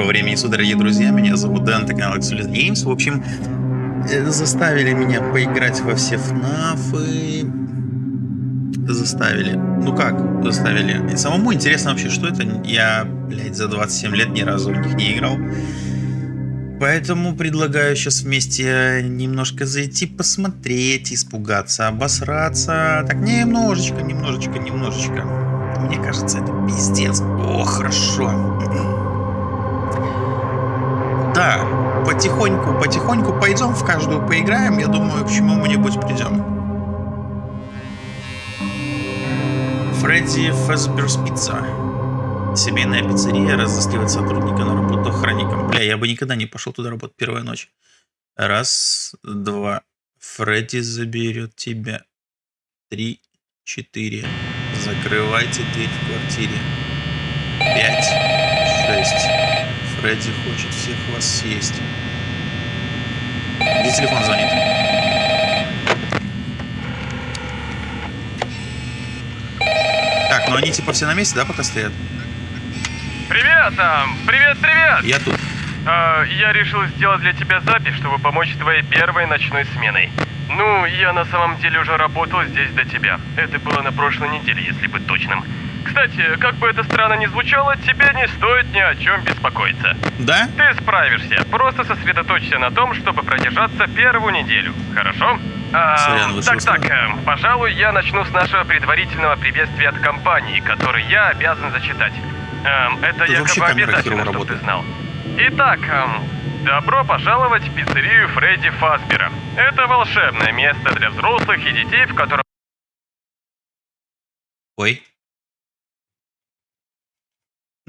Доброго времени суток, дорогие друзья. Меня зовут Дэн, это канал Absolute Games. В общем, э, заставили меня поиграть во все ФНАФы. Заставили. Ну как заставили? И самому интересно вообще, что это. Я, блядь, за 27 лет ни разу в них не играл. Поэтому предлагаю сейчас вместе немножко зайти, посмотреть, испугаться, обосраться. Так, немножечко, немножечко, немножечко. Мне кажется, это пиздец. О, хорошо. Да, потихоньку, потихоньку пойдем в каждую поиграем. Я думаю, к чему-нибудь придем. Фредди Фазберс Пицца. Семейная пиццерия разыскивает сотрудника на работу охранником. Бля, я бы никогда не пошел туда работать первая ночь. Раз, два. Фредди заберет тебя. Три, четыре. Закрывайте дверь в квартире. Пять, шесть. Фредди хочет всех вас съесть. Где телефон звонит? Так, ну они типа все на месте, да, пока стоят? Привет, там, привет, привет! Я тут. А, я решил сделать для тебя запись, чтобы помочь твоей первой ночной сменой. Ну, я на самом деле уже работал здесь до тебя. Это было на прошлой неделе, если быть точным. Кстати, как бы это странно ни звучало, тебе не стоит ни о чем беспокоиться. Да? Ты справишься. Просто сосредоточься на том, чтобы продержаться первую неделю. Хорошо? А, Сорян, так, так, э, пожалуй, я начну с нашего предварительного приветствия от компании, который я обязан зачитать. Эм, это Тут якобы обязательно, чтобы ты знал. Итак, эм, добро пожаловать в пиццерию Фредди Фазбера. Это волшебное место для взрослых и детей, в котором Ой.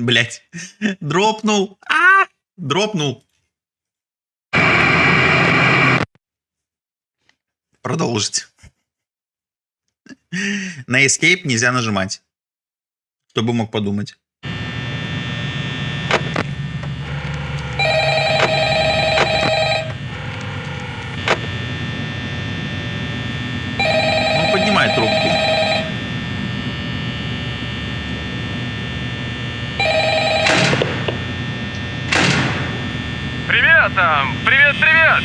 Блять. Дропнул. А! Дропнул. Продолжить. На Escape нельзя нажимать. Кто бы мог подумать. Он поднимает трубку. Привет, там! Привет, привет!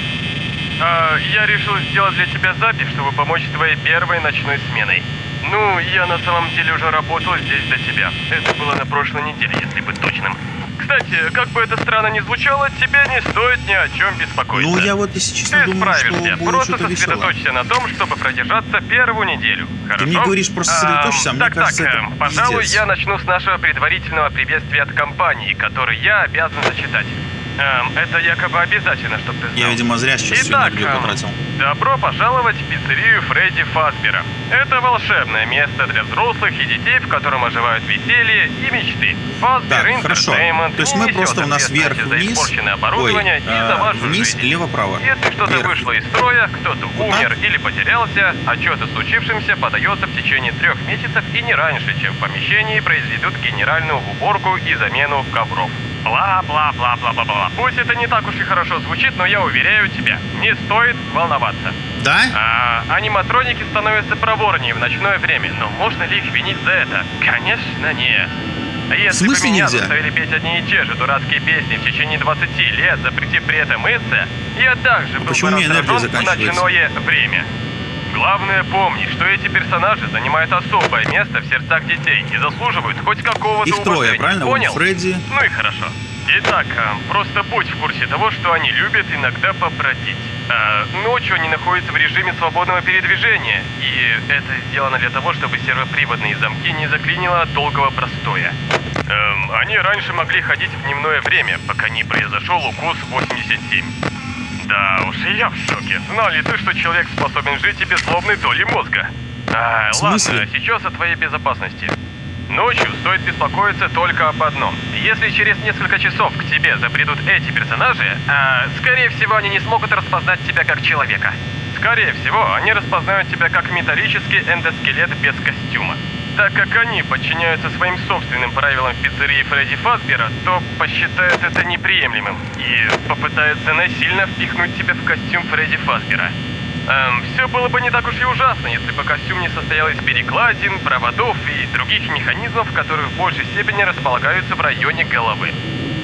А, я решил сделать для тебя запись, чтобы помочь твоей первой ночной сменой. Ну, я на самом деле уже работал здесь до тебя. Это было на прошлой неделе, если быть точным. Кстати, как бы это странно ни звучало, тебе не стоит ни о чем беспокоиться. Ну, я вот, если честно, Ты думаю, что справишься. будет Просто сосредоточься на том, чтобы продержаться первую неделю. Хорошо? мне говоришь, просто сосредоточься, а мне так, кажется, так, это эм, пожалуй, пиздец. я начну с нашего предварительного приветствия от компании, который я обязан зачитать. Эм, это якобы обязательно, чтобы ты знал. Я, видимо, зря сейчас всю Итак, энергию эм, потратил. добро пожаловать в пиццерию Фредди Фазбера. Это волшебное место для взрослых и детей, в котором оживают веселье и мечты. Фазбер Так, хорошо. То есть мы просто у нас вверх, вниз. Ой, за а, вниз, жизнь. лево-право. Если что-то вышло из строя, кто-то Вот умер так? или потерялся, отчет о случившемся подается в течение трех месяцев и не раньше, чем в помещении произведут генеральную уборку и замену ковров. Бла-бла-бла-бла-бла-бла. Пусть это не так уж и хорошо звучит, но я уверяю тебя, не стоит волноваться. Да? А, аниматроники становятся проворнее в ночное время, но можно ли их винить за это? Конечно, нет. А Если В смысле бы меня нельзя? заставили петь одни и те же дурацкие песни в течение 20 лет, запретив при этом мыться, я также был почему бы раздражен в ночное время. Главное помни, что эти персонажи занимают особое место в сердцах детей и заслуживают хоть какого-то Их трое, уважения. правильно? Вот Понял? Фредди. Ну и хорошо. Итак, а, просто будь в курсе того, что они любят иногда побродить. А, ночью они находятся в режиме свободного передвижения, и это сделано для того, чтобы сервоприводные замки не заклинило от долгого простоя. Эм, они раньше могли ходить в дневное время, пока не произошел укус 87. Да уж, и я в шоке. Знал ли ты, что человек способен жить и без злобной доли мозга? А, ладно, сейчас о твоей безопасности. Ночью стоит беспокоиться только об одном. Если через несколько часов к тебе забредут эти персонажи, а, скорее всего, они не смогут распознать тебя как человека. Скорее всего, они распознают тебя как металлический эндоскелет без костюма. Так как они подчиняются своим собственным правилам в пиццерии Фредди Фазбера, то посчитают это неприемлемым и попытаются насильно впихнуть тебя в костюм Фредди Фазбера. Эм, все было бы не так уж и ужасно, если бы костюм не состоял из перекладин, проводов и других механизмов, которые в большей степени располагаются в районе головы.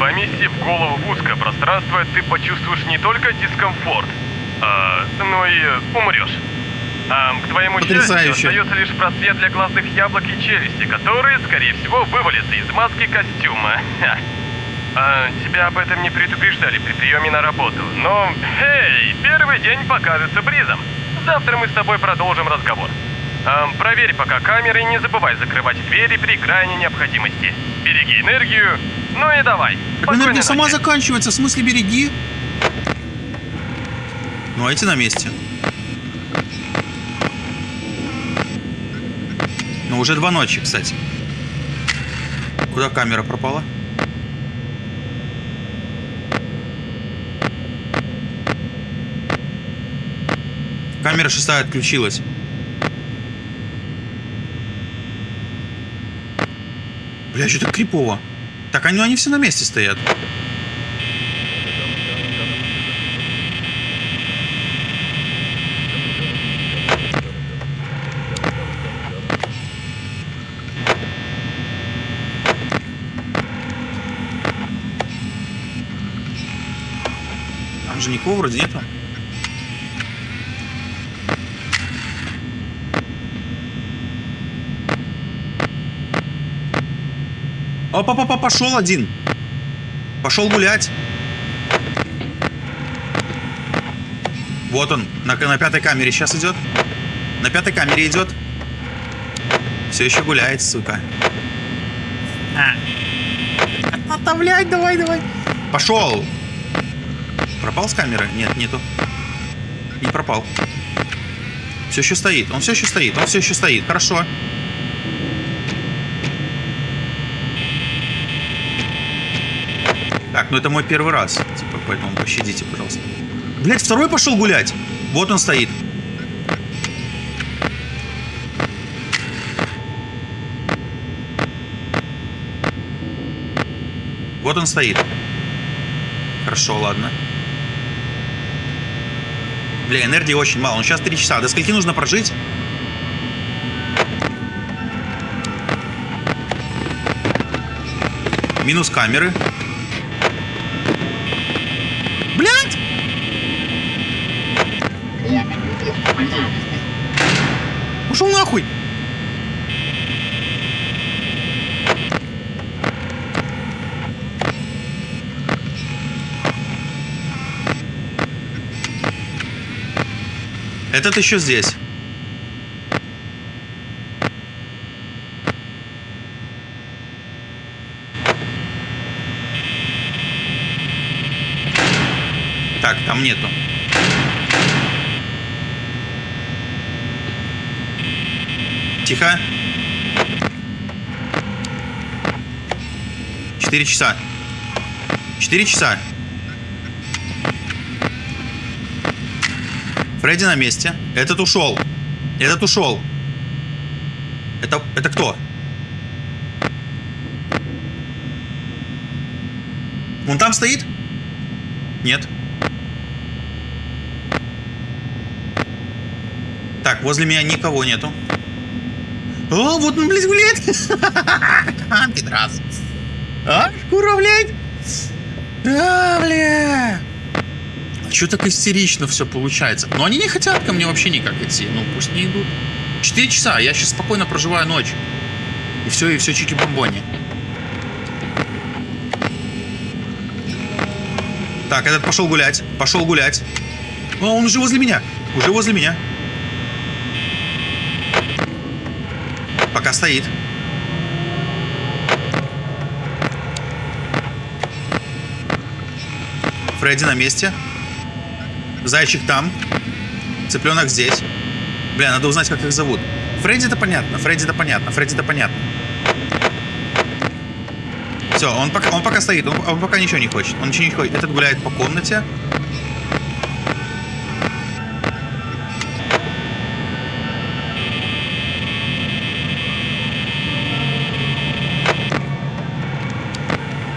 Поместив голову в узкое пространство, ты почувствуешь не только дискомфорт, а, но и умрешь. А, к твоему Потрясающе. счастью, остается лишь просвет для глазных яблок и челюсти, которые, скорее всего, вывалятся из маски костюма. Ха. А, тебя об этом не предупреждали при приеме на работу, но, эй, первый день покажется бризом. Завтра мы с тобой продолжим разговор. А, проверь пока камеры и не забывай закрывать двери при крайней необходимости. Береги энергию, ну и давай. Так энергия сама ночи. заканчивается, в смысле береги. Ну, а эти на месте. Ну, уже два ночи, кстати. Куда камера пропала? Камера шестая отключилась. Бля, что так крипово. Так они, они все на месте стоят. Же никого вроде нету. Опа-па-па, пошел один. Пошел гулять. Вот он, на, на пятой камере сейчас идет. На пятой камере идет. Все еще гуляет, сука. А. Оставлять, давай, давай. Пошел. Пропал с камеры? Нет, нету. Не пропал. Все еще стоит. Он все еще стоит. Он все еще стоит. Хорошо. Так, ну это мой первый раз. Типа, поэтому пощадите, пожалуйста. Блять, второй пошел гулять. Вот он стоит. Вот он стоит. Хорошо, ладно. Бля, энергии очень мало. Ну сейчас 3 часа. До скольки нужно прожить? Минус камеры. Блять! Ушел нахуй! Этот еще здесь. Так, там нету. Тихо. Четыре часа. Четыре часа. Фредди на месте. Этот ушел. Этот ушел. Это, это кто? Он там стоит? Нет. Так, возле меня никого нету. О, вот он, блядь, гуляет. Пидрас. А, шкура, блядь. А, бля. Что так истерично все получается? Но они не хотят ко мне вообще никак идти. Ну, пусть не идут. Четыре часа, я сейчас спокойно проживаю ночь. И все, и все чики-бомбони. Так, этот пошел гулять. Пошел гулять. О, он уже возле меня. Уже возле меня. Пока стоит. Фредди на месте. Зайчик там. Цыпленок здесь. Бля, надо узнать, как их зовут. Фредди это понятно, Фредди это понятно, Фредди это понятно. Все, он пока, он пока стоит, он, он пока ничего не хочет. Он ничего не хочет. Этот гуляет по комнате.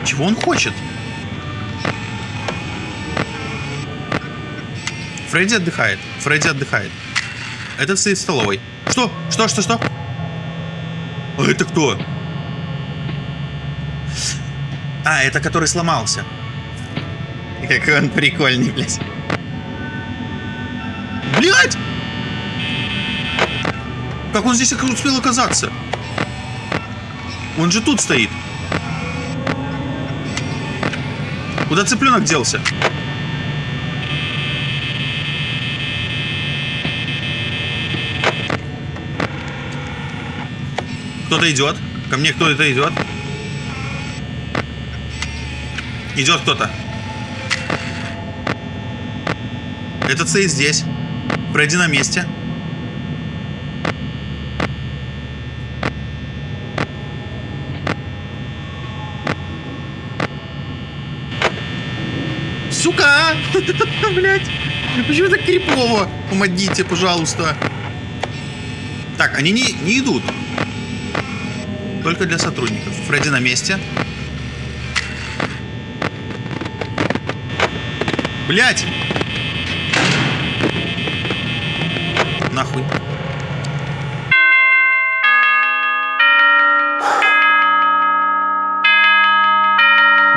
Чего он хочет? Фредди отдыхает. Фредди отдыхает. Этот стоит в столовой. Что? Что? Что? Что? А это кто? А, это который сломался. Какой он прикольный, блядь. Блядь! Как он здесь успел оказаться? Он же тут стоит. Куда цыпленок делся? Кто-то идет. Ко мне кто-то идет. Идет кто-то. Этот стоит здесь. Фредди на месте. Сука! Блять! Почему так крипово? Помогите, пожалуйста. Так, они не, не идут. Только для сотрудников. Фредди на месте. Блять! Нахуй.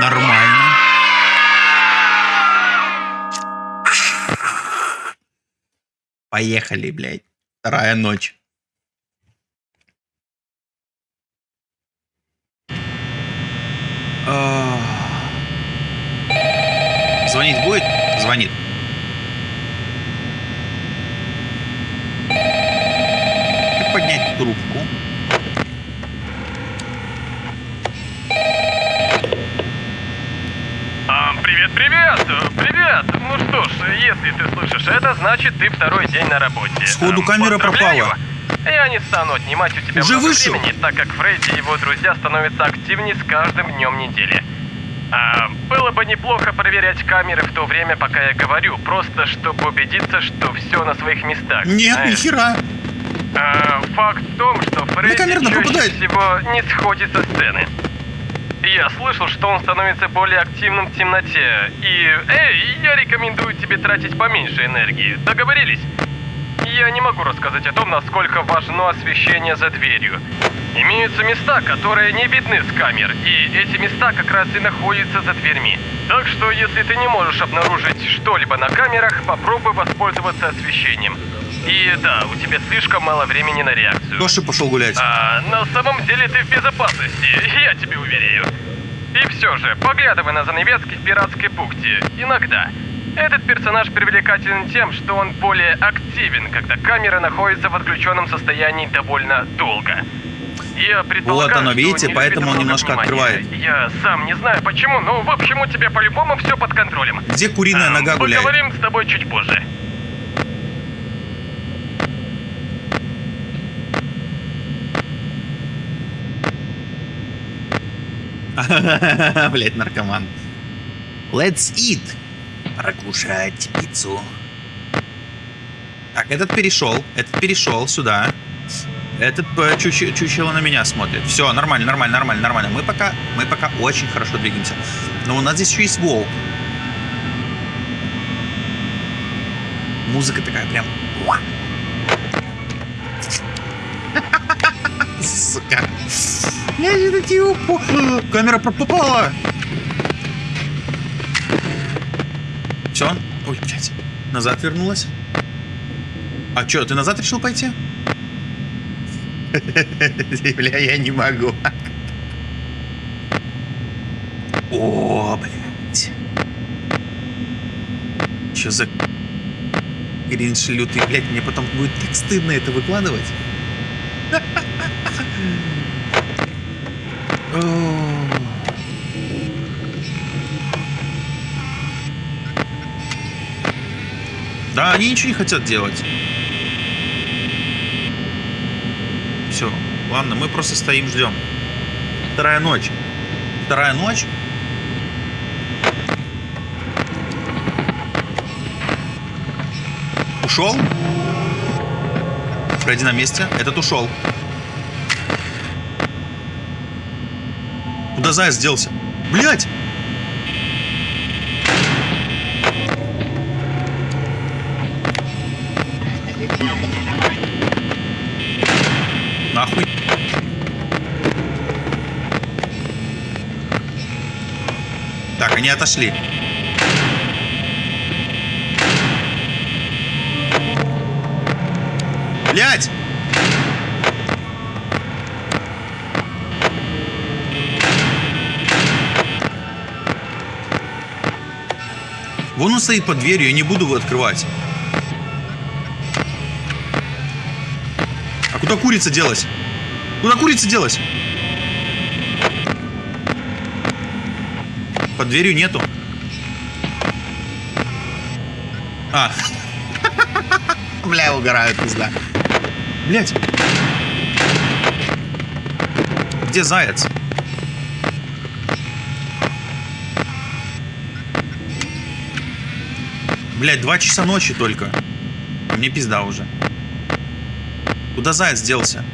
Нормально. Поехали, блядь. Вторая ночь. Звонить будет? Звонит. Как поднять трубку? А, привет, привет! Привет! Ну что ж, если ты слышишь это, значит ты второй день на работе. Сходу Эм, камера пропала. Я не стану отнимать у тебя Уже много вышел? времени, так как Фредди и его друзья становятся активнее с каждым днем недели. А, было бы неплохо проверять камеры в то время, пока я говорю, просто чтобы убедиться, что все на своих местах. Нет, знаешь. нихера. А, факт в том, что Фредди чаще попадает. всего не сходит со сцены. Я слышал, что он становится более активным в темноте. И, эй, я рекомендую тебе тратить поменьше энергии. Договорились? Я не могу рассказать о том, насколько важно освещение за дверью. Имеются места, которые не видны с камер, и эти места как раз и находятся за дверьми. Так что, если ты не можешь обнаружить что-либо на камерах, попробуй воспользоваться освещением. И да, у тебя слишком мало времени на реакцию. Тоша пошел гулять. А, на самом деле ты в безопасности, я тебе уверяю. И все же, поглядывай на занавески в пиратской бухте. Иногда. Этот персонаж привлекателен тем, что он более активен, когда камера находится в отключенном состоянии довольно долго. Я предполагаю, Вот оно, видите, не поэтому он немножко внимания. открывает. Я сам не знаю почему, но в общем у тебя по-любому все под контролем. Где куриная Эм, нога гуляет? Поговорим с тобой чуть позже. Блять, наркоман. Let's eat. Пора кушать пиццу. Так, этот перешел. Этот перешел сюда. Этот э, чуче- чучело на меня смотрит. Все, нормально, нормально, нормально, нормально. Мы пока, мы пока очень хорошо двигаемся. Но у нас здесь еще есть волк. Музыка такая прям. Сука. Я же тебя упу- Камера попала. Все? Ой, блядь. Назад вернулась. А чё, ты назад решил пойти? Бля, я не могу. О, блядь. Чё за кринж лютый, блядь, мне потом будет так стыдно это выкладывать. О. Да, они ничего не хотят делать. Все, ладно, мы просто стоим, ждем. Вторая ночь. Вторая ночь. Ушел? Фредди на месте. Этот ушел. Куда заяц делся? Блять! Нахуй. Они отошли. Блять! Вон он стоит под дверью, я не буду его открывать. Куда курица делась? Куда курица делась? Под дверью нету. А. Бля, угорают, пизда. Блять. Где заяц? Блять, два часа ночи только. Мне пизда уже. Куда заяц делся?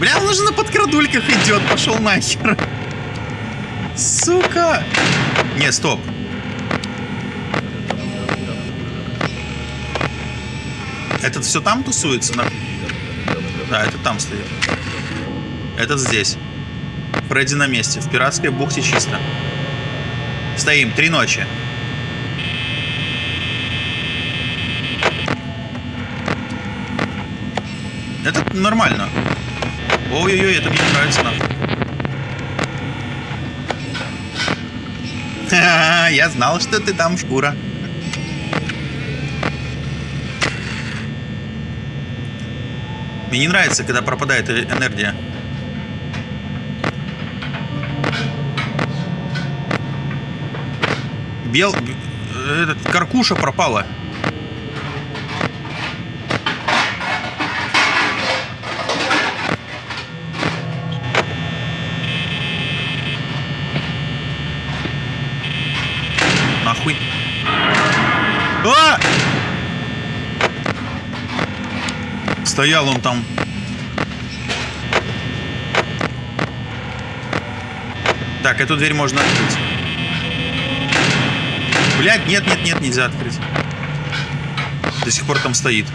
Бля, он уже на подкрадульках идет, пошел нахер. Сука! Не, стоп. Этот все там тусуется? На... Да, это там стоит. Этот здесь. Фредди на месте. В пиратской бухте чисто. Стоим. Три ночи. Это нормально. Ой-ой-ой, это мне не нравится. Я знал, что ты там, шкура. Мне не нравится, когда пропадает э- энергия. Бел... б- Этот, каркуша пропала. Нахуй. А! Стоял он там. Так, эту дверь можно открыть. Блять, нет, нет, нет, нельзя открыть. До сих пор там стоит.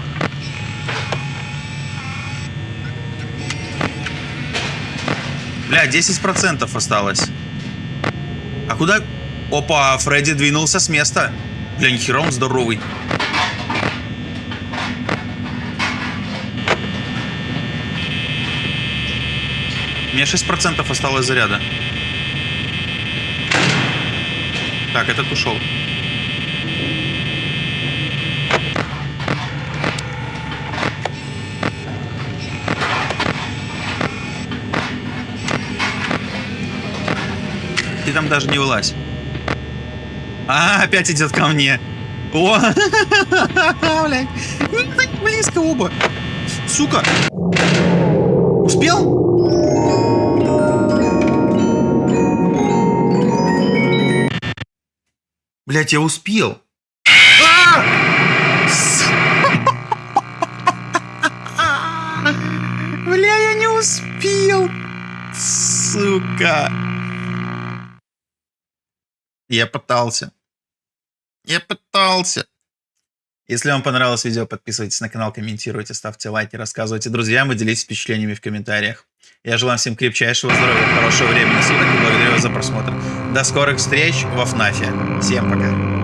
Бля, 10% осталось. А куда... Опа, Фредди двинулся с места. Бля, нихера он здоровый. Меня 6% осталось заряда. Так, этот ушел. Ты там даже не вылазь. А, опять идет ко мне. О, блядь. Ну, близко оба. Сука. Успел? Блять, я успел. А! Бля, я не успел. Сука. Я пытался. Я пытался. Если вам понравилось видео, подписывайтесь на канал, комментируйте, ставьте лайки, рассказывайте друзьям и делитесь впечатлениями в комментариях. Я желаю всем крепчайшего здоровья, хорошего времени суток и благодарю вас за просмотр. До скорых встреч во ФНАФе. Всем пока.